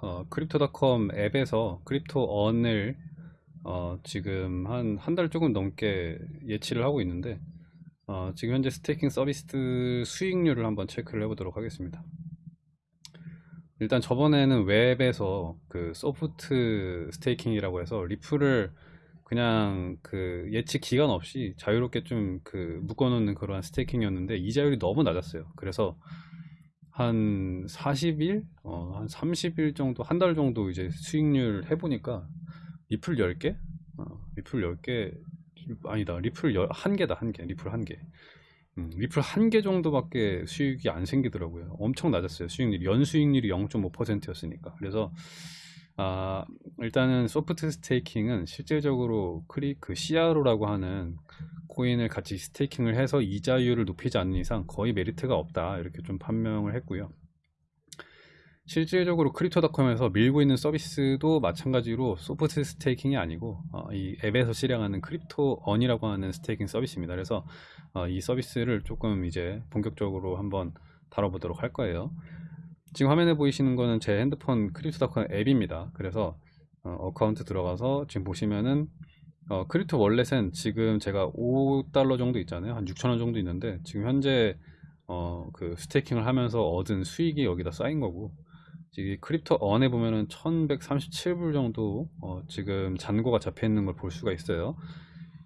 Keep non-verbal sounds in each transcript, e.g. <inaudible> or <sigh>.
어, Crypto.com 앱에서 Crypto Earn을 어, 지금 한 한 달 조금 넘게 예치를 하고 있는데 어, 지금 현재 staking 서비스 수익률을 한번 체크를 해보도록 하겠습니다. 일단 저번에는 웹에서 그 soft staking이라고 해서 리플을 그냥 그 예치 기간 없이 자유롭게 좀 그 묶어놓는 그러한 staking이었는데 이자율이 너무 낮았어요. 그래서 한 40일, 어, 한 30일 정도, 한 달 정도 이제 수익률 해보니까 리플 10개? 어, 리플 10개, 아니다. 리플 1개다, 1개. 리플 1개. 음, 리플 1개 정도밖에 수익이 안 생기더라고요. 엄청 낮았어요. 수익률. 연수익률이 0.5%였으니까. 그래서, 아, 일단은 soft staking은 실질적으로 크리, 그 CRO라고 하는 코인을 같이 staking을 해서 이자율을 높이지 않는 이상 거의 메리트가 없다. 이렇게 좀 판명을 했고요. 실질적으로 Crypto.com에서 밀고 있는 서비스도 마찬가지로 soft staking이 아니고 어, 이 앱에서 실행하는 Crypto Earn이라고 하는 staking 서비스입니다. 그래서 어, 이 서비스를 조금 이제 본격적으로 한번 다뤄보도록 할 거예요 지금 화면에 보이시는 거는 제 핸드폰 Crypto.com 앱입니다 그래서 account 들어가서 지금 보시면은 어, crypto wallet은 지금 제가 5달러 정도 있잖아요. 한 6천원 정도 있는데 지금 현재 어, 그 staking을 하면서 얻은 수익이 여기다 쌓인 거고 지금 Crypto Earn에 보면은 1137불 정도 어, 지금 잔고가 잡혀 있는 걸 볼 수가 있어요.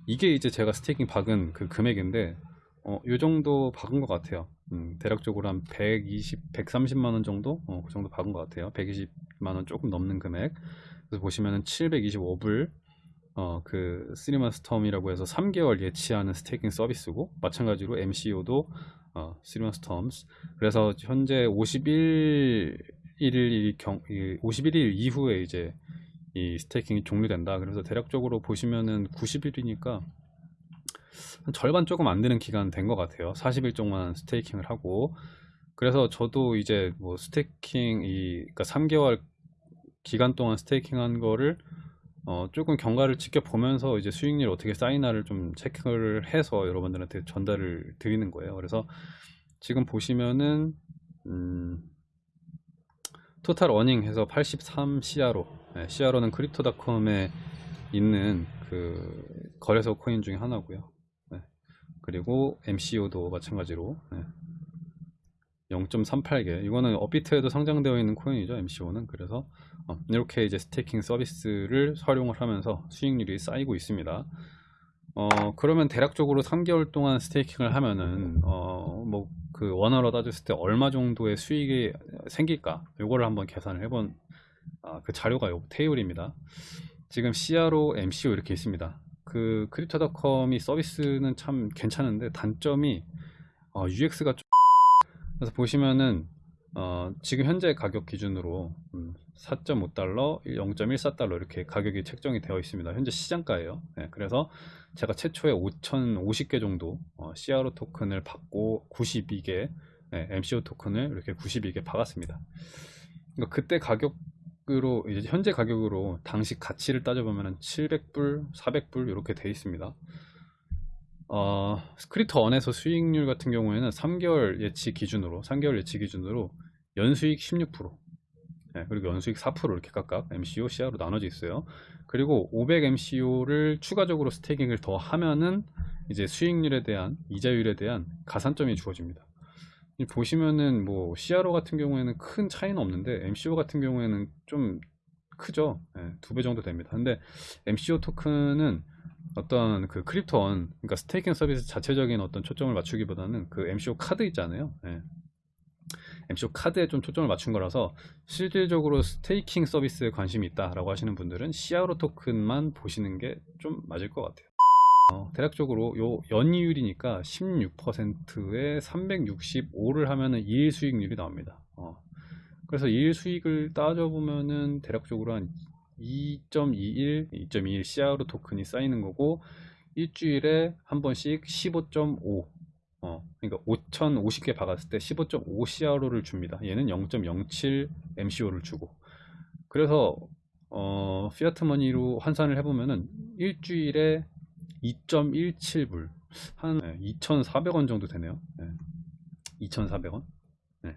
이게 이제 제가 staking 박은 그 금액인데 어, 요 정도 박은 것 같아요. 음, 대략적으로 한 120, 130만 원 정도? 어, 그 정도 박은 것 같아요. 120만 원 조금 넘는 금액. 그래서 보시면은 725불 어, 그 three months term이라고 해서 3개월 예치하는 staking 서비스고 마찬가지로 MCO도 어, three months terms 그래서 현재 51일 경 51일 이후에 이제 이 staking이 종료된다. 그래서 대략적으로 보시면은 90일이니까 한 절반 조금 안 되는 기간 된 것 같아요. 40일 동안 staking을 하고 그래서 저도 이제 뭐 staking 이 그러니까 3개월 기간 동안 staking한 거를 어, 조금 경과를 지켜보면서 이제 수익률 어떻게 쌓이나를 좀 체크를 해서 여러분들한테 전달을 드리는 거예요. 그래서 지금 보시면은 음, total earning 해서 83 CRO 네, CRO는 Crypto.com에 있는 그 거래소 코인 중에 하나고요. 네. 그리고 MCO도 마찬가지로 네. 0.38개. 이거는 업비트에도 상장되어 있는 코인이죠 MCO는. 그래서 어, 이렇게 이제 staking 서비스를 활용을 하면서 수익률이 쌓이고 있습니다. 어 그러면 대략적으로 3개월 동안 스테이킹을 하면은 어뭐 그 원화로 따졌을 때 얼마 정도의 수익이 생길까? 요거를 한번 계산을 해본 아, 그 자료가 요 테이블입니다. 지금 CRO, MCO 이렇게 있습니다 그 크립토닷컴이 서비스는 참 괜찮은데 단점이 어, UX가 좀 <laughs> 그래서 보시면은 어, 지금 현재 가격 기준으로 음, 4.5달러, 0.14달러 이렇게 가격이 책정이 되어 있습니다. 현재 시장가예요. 네, 그래서 제가 최초에 5,050개 정도 어, CRO 토큰을 받고 92개 네, MCO 토큰을 이렇게 92개 받았습니다. 그러니까 그때 가격 으로 이제 현재 가격으로 당시 가치를 따져보면 700불, 400불 이렇게 되어 있습니다. 어, 스크립터 원에서 수익률 같은 경우에는 3개월 예치 기준으로 3개월 예치 기준으로 연수익 16% 네, 그리고 연수익 4% 이렇게 각각 MCO, CRO로 나눠져 있어요. 그리고 500 MCO를 추가적으로 staking을 더 하면은 이제 수익률에 대한 이자율에 대한 가산점이 주어집니다. 보시면은 뭐 CRO 같은 경우에는 큰 차이는 없는데 MCO 같은 경우에는 좀 크죠. 네, 두배 정도 됩니다. 근데 MCO 토큰은 어떤 그 Crypto.com 그러니까 staking 서비스 자체적인 어떤 초점을 맞추기보다는 그 MCO 카드 있잖아요 네. MCO 카드에 좀 초점을 맞춘 거라서 실질적으로 스테이킹 서비스에 관심이 있다라고 하시는 분들은 CRO 토큰만 보시는 게 좀 맞을 것 같아요 어, 대략적으로 요 연이율이니까 16%에 365를 하면은 2일 수익률이 나옵니다 어. 그래서 2일 수익을 따져보면은 대략적으로 한 2.21, 2.21 CRO 토큰이 쌓이는 거고 일주일에 한 번씩 15.5 어, 그러니까 5050개 박았을 때 15.5 CRO를 줍니다. 얘는 0.07 MCO를 주고 그래서 어, 피아트 머니로 환산을 해보면은 일주일에 2.17불 한 2,400원 정도 되네요. 네. 2,400원. 네.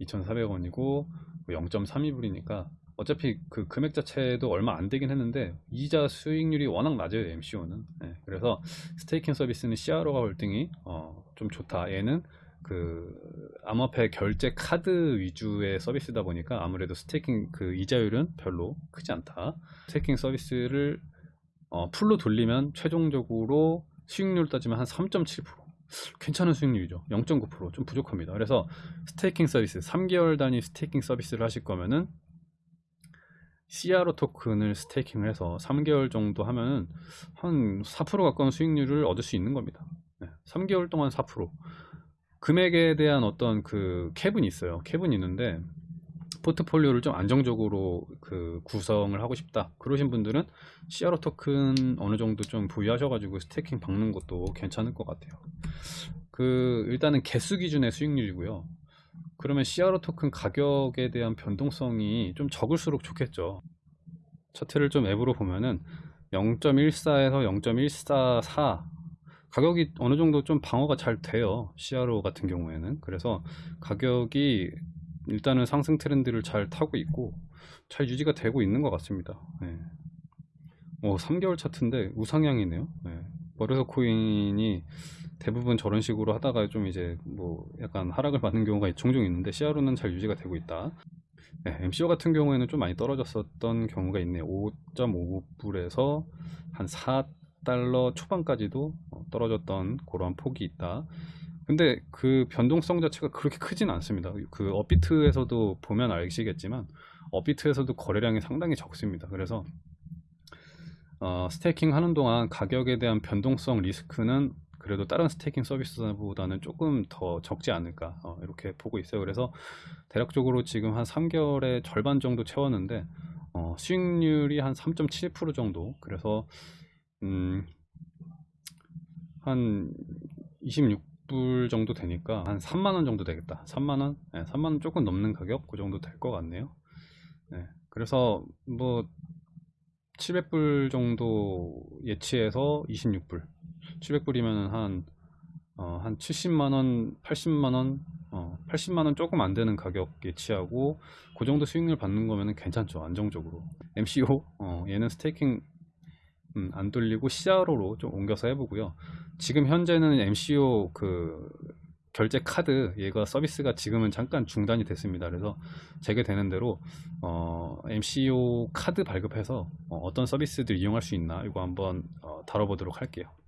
2,400원이고 0.32불이니까 어차피 그 금액 자체도 얼마 안 되긴 했는데 이자 수익률이 워낙 낮아요 MCO는 네, 그래서 스테이킹 서비스는 CRO가 월등히 어, 좀 좋다 얘는 그 암호화폐 결제 카드 위주의 서비스다 보니까 아무래도 staking 그 이자율은 별로 크지 않다 staking 서비스를 어, full로 돌리면 최종적으로 수익률 따지면 한 3.7% 괜찮은 수익률이죠 0.9%좀 부족합니다 그래서 staking 서비스 3개월 단위 staking 서비스를 하실 거면은 CRO 토큰을 staking을 해서 3개월 정도 하면은 한 4% 가까운 수익률을 얻을 수 있는 겁니다. 네, 3개월 동안 4%. 금액에 대한 어떤 그 캡은 있어요. 캡은 있는데 포트폴리오를 좀 안정적으로 그 구성을 하고 싶다. 그러신 분들은 CRO 토큰 어느 정도 좀 보유하셔가지고 스테이킹 박는 것도 괜찮을 것 같아요. 그 일단은 개수 기준의 수익률이고요. 그러면 CRO 토큰 가격에 대한 변동성이 좀 적을수록 좋겠죠. 차트를 좀 앱으로 보면은 0.14에서 0.144 가격이 어느 정도 좀 방어가 잘 돼요. CRO 같은 경우에는. 그래서 가격이 일단은 상승 트렌드를 잘 타고 있고 잘 유지가 되고 있는 것 같습니다. 네. 오, 3개월 차트인데 우상향이네요. 네. 버르서 코인이 대부분 저런 식으로 하다가 좀 이제 뭐 약간 하락을 받는 경우가 종종 있는데 CRO는 잘 유지가 되고 있다. 네, MCO 같은 경우에는 좀 많이 떨어졌었던 경우가 있네요. 5.5불에서 한 4달러 초반까지도 어, 떨어졌던 그러한 폭이 있다. 근데 그 변동성 자체가 그렇게 크진 않습니다. 그 업비트에서도 보면 알시겠지만 업비트에서도 거래량이 상당히 적습니다. 그래서 어, staking 하는 동안 가격에 대한 변동성 리스크는 그래도 다른 staking 서비스보다는 조금 더 적지 않을까 어, 이렇게 보고 있어요. 그래서 대략적으로 지금 한 3개월의 절반 정도 채웠는데 어, 수익률이 한 3.7% 정도 그래서 음, 한 26 불 정도 되니까 한 3만원 정도 되겠다 3만원? 네, 3만원 조금 넘는 가격 그 정도 될 것 같네요 네, 그래서 뭐 700불 정도 예치해서 26불 700불이면 한, 어, 한 70만원, 80만원, 어, 80만원 조금 안 되는 가격 예치하고 그 정도 수익률 받는 거면 괜찮죠. 안정적으로. MCO, 어, 얘는 스테이킹 음, 안 돌리고 CRO로 좀 옮겨서 해보고요. 지금 현재는 MCO 그 결제 카드 얘가 서비스가 지금은 잠깐 중단이 됐습니다. 그래서 재개되는 대로 어, MCO 카드 발급해서 어, 떤 서비스들 이용할 수 있나 이거 한번 어, 다뤄보도록 할게요.